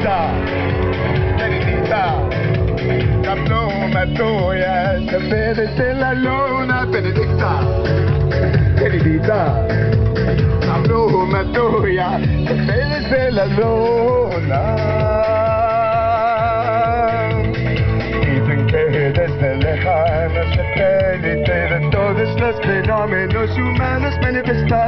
visita, te visita. La pluma tuya se merece la luna benedicta, te visita. La pluma tuya se merece la luna. Dicen que desde lejano satélite de todos los fenómenos humanos manifestados.